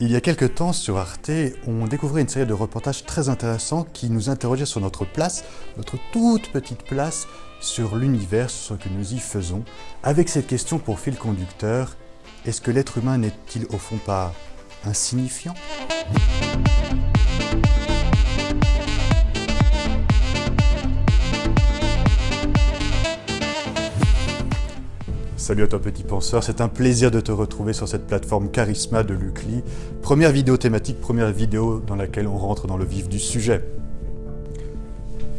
Il y a quelques temps sur Arte, on découvrait une série de reportages très intéressants qui nous interrogeaient sur notre place, notre toute petite place sur l'univers, sur ce que nous y faisons, avec cette question pour fil conducteur, est-ce que l'être humain n'est-il au fond pas insignifiant? Salut à toi petit penseur, c'est un plaisir de te retrouver sur cette plateforme Charisma de Lucli. Première vidéo thématique, première vidéo dans laquelle on rentre dans le vif du sujet.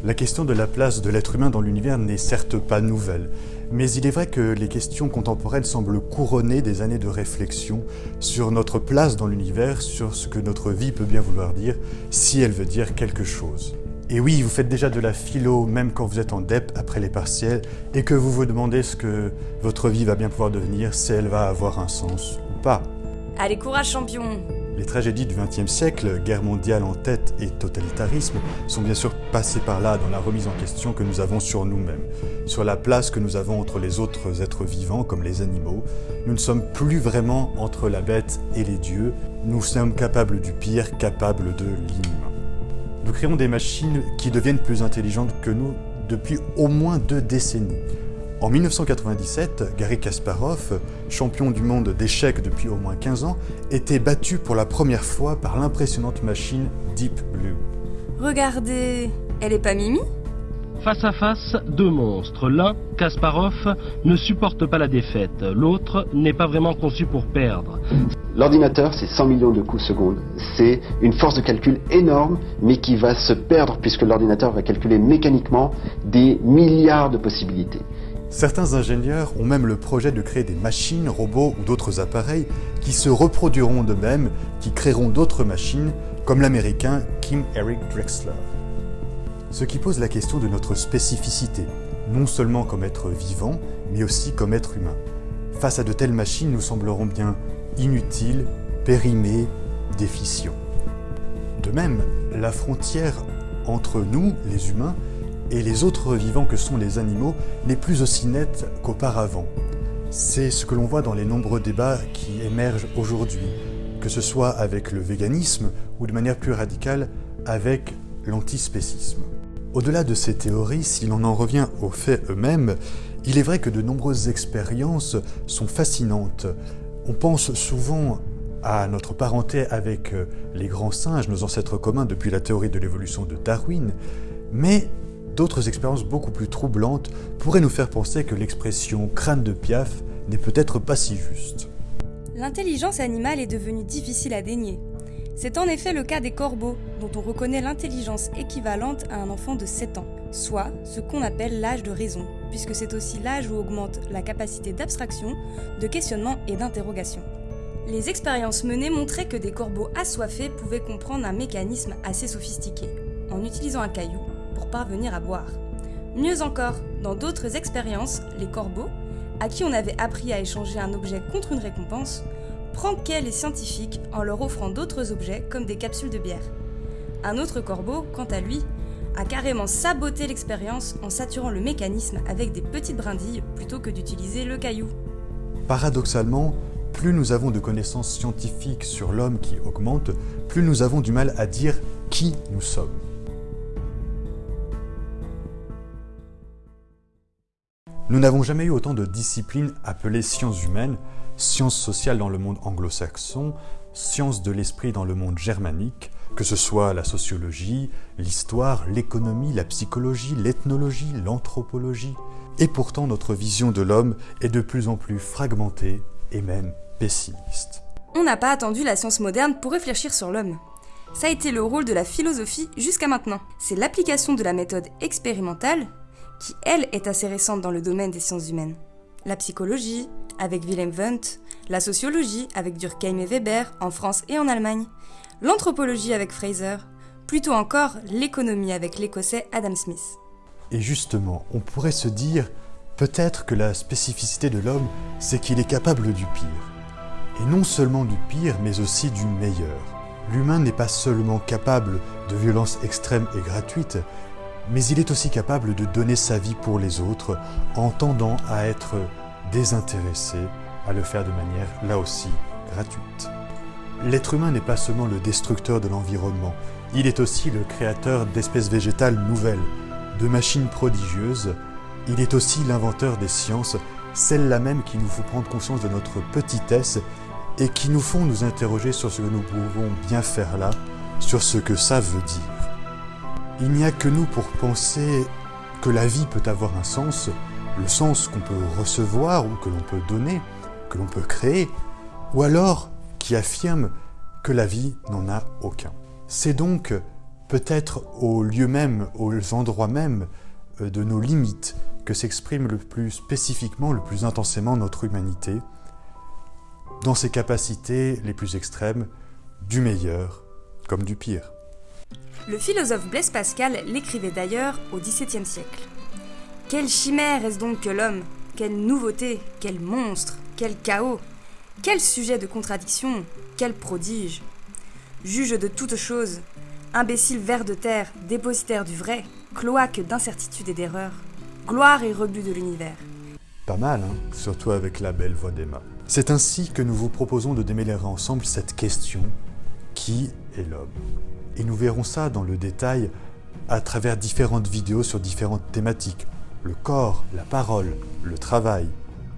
La question de la place de l'être humain dans l'univers n'est certes pas nouvelle, mais il est vrai que les questions contemporaines semblent couronner des années de réflexion sur notre place dans l'univers, sur ce que notre vie peut bien vouloir dire, si elle veut dire quelque chose. Et oui, vous faites déjà de la philo même quand vous êtes en DEP après les partiels et que vous vous demandez ce que votre vie va bien pouvoir devenir, si elle va avoir un sens ou pas. Allez, courage champion Les tragédies du XXe siècle, guerre mondiale en tête et totalitarisme, sont bien sûr passées par là dans la remise en question que nous avons sur nous-mêmes, sur la place que nous avons entre les autres êtres vivants comme les animaux. Nous ne sommes plus vraiment entre la bête et les dieux, nous sommes capables du pire, capables de l'inhumain. Nous créons des machines qui deviennent plus intelligentes que nous depuis au moins deux décennies. En 1997, Gary Kasparov, champion du monde d'échecs depuis au moins 15 ans, était battu pour la première fois par l'impressionnante machine Deep Blue. Regardez, elle est pas Mimi? Face à face, deux monstres. L'un, Kasparov, ne supporte pas la défaite. L'autre n'est pas vraiment conçu pour perdre. L'ordinateur, c'est 100 millions de coups secondes. C'est une force de calcul énorme, mais qui va se perdre puisque l'ordinateur va calculer mécaniquement des milliards de possibilités. Certains ingénieurs ont même le projet de créer des machines, robots ou d'autres appareils qui se reproduiront d'eux-mêmes, qui créeront d'autres machines, comme l'américain Kim Eric Drexler. Ce qui pose la question de notre spécificité, non seulement comme être vivant, mais aussi comme être humain. Face à de telles machines, nous semblerons bien inutiles, périmés, déficients. De même, la frontière entre nous, les humains, et les autres vivants que sont les animaux n'est plus aussi nette qu'auparavant. C'est ce que l'on voit dans les nombreux débats qui émergent aujourd'hui, que ce soit avec le véganisme ou de manière plus radicale avec l'antispécisme. Au-delà de ces théories, si l'on en revient aux faits eux-mêmes, il est vrai que de nombreuses expériences sont fascinantes. On pense souvent à notre parenté avec les grands singes, nos ancêtres communs depuis la théorie de l'évolution de Darwin, mais d'autres expériences beaucoup plus troublantes pourraient nous faire penser que l'expression crâne de piaf n'est peut-être pas si juste. L'intelligence animale est devenue difficile à dénier. C'est en effet le cas des corbeaux, dont on reconnaît l'intelligence équivalente à un enfant de 7 ans, soit ce qu'on appelle l'âge de raison, puisque c'est aussi l'âge où augmente la capacité d'abstraction, de questionnement et d'interrogation. Les expériences menées montraient que des corbeaux assoiffés pouvaient comprendre un mécanisme assez sophistiqué, en utilisant un caillou pour parvenir à boire. Mieux encore, dans d'autres expériences, les corbeaux, à qui on avait appris à échanger un objet contre une récompense, prankaient les scientifiques en leur offrant d'autres objets comme des capsules de bière. Un autre corbeau, quant à lui, a carrément saboté l'expérience en saturant le mécanisme avec des petites brindilles plutôt que d'utiliser le caillou. Paradoxalement, plus nous avons de connaissances scientifiques sur l'homme qui augmente, plus nous avons du mal à dire qui nous sommes. Nous n'avons jamais eu autant de disciplines appelées sciences humaines, sciences sociales dans le monde anglo-saxon, sciences de l'esprit dans le monde germanique, que ce soit la sociologie, l'histoire, l'économie, la psychologie, l'ethnologie, l'anthropologie. Et pourtant notre vision de l'homme est de plus en plus fragmentée et même pessimiste. On n'a pas attendu la science moderne pour réfléchir sur l'homme. Ça a été le rôle de la philosophie jusqu'à maintenant. C'est l'application de la méthode expérimentale qui, elle, est assez récente dans le domaine des sciences humaines. La psychologie, avec Wilhelm Wundt, la sociologie, avec Durkheim et Weber, en France et en Allemagne, l'anthropologie avec Fraser, plutôt encore l'économie avec l'écossais Adam Smith. Et justement, on pourrait se dire, peut-être que la spécificité de l'homme, c'est qu'il est capable du pire. Et non seulement du pire, mais aussi du meilleur. L'humain n'est pas seulement capable de violences extrêmes et gratuites, mais il est aussi capable de donner sa vie pour les autres en tendant à être désintéressé, à le faire de manière là aussi gratuite. L'être humain n'est pas seulement le destructeur de l'environnement, il est aussi le créateur d'espèces végétales nouvelles, de machines prodigieuses, il est aussi l'inventeur des sciences, celles-là même qui nous font prendre conscience de notre petitesse et qui nous font nous interroger sur ce que nous pouvons bien faire là, sur ce que ça veut dire. Il n'y a que nous pour penser que la vie peut avoir un sens, le sens qu'on peut recevoir ou que l'on peut donner, que l'on peut créer, ou alors qui affirme que la vie n'en a aucun. C'est donc peut-être au lieu même, aux endroits même euh, de nos limites que s'exprime le plus spécifiquement, le plus intensément notre humanité, dans ses capacités les plus extrêmes, du meilleur comme du pire. Le philosophe Blaise Pascal l'écrivait d'ailleurs au XVIIe siècle. Quelle chimère est-ce donc que l'homme? Quelle nouveauté Quel monstre Quel chaos Quel sujet de contradiction Quel prodige Juge de toutes choses, imbécile ver de terre, dépositaire du vrai, cloaque d'incertitude et d'erreur, gloire et rebut de l'univers. Pas mal, hein surtout avec la belle voix d'Emma. C'est ainsi que nous vous proposons de démêler ensemble cette question qui est l'homme? Et nous verrons ça dans le détail à travers différentes vidéos sur différentes thématiques. Le corps, la parole, le travail,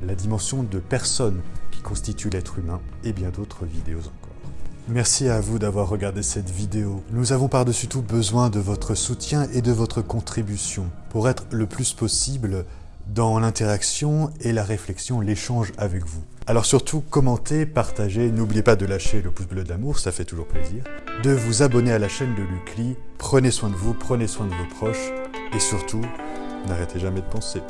la dimension de personne constitue l'être humain et bien d'autres vidéos encore. Merci à vous d'avoir regardé cette vidéo. Nous avons par-dessus tout besoin de votre soutien et de votre contribution pour être le plus possible dans l'interaction et la réflexion, l'échange avec vous. Alors surtout, commentez, partagez, n'oubliez pas de lâcher le pouce bleu d'amour, ça fait toujours plaisir, de vous abonner à la chaîne de Lucli, prenez soin de vous, prenez soin de vos proches, et surtout, n'arrêtez jamais de penser.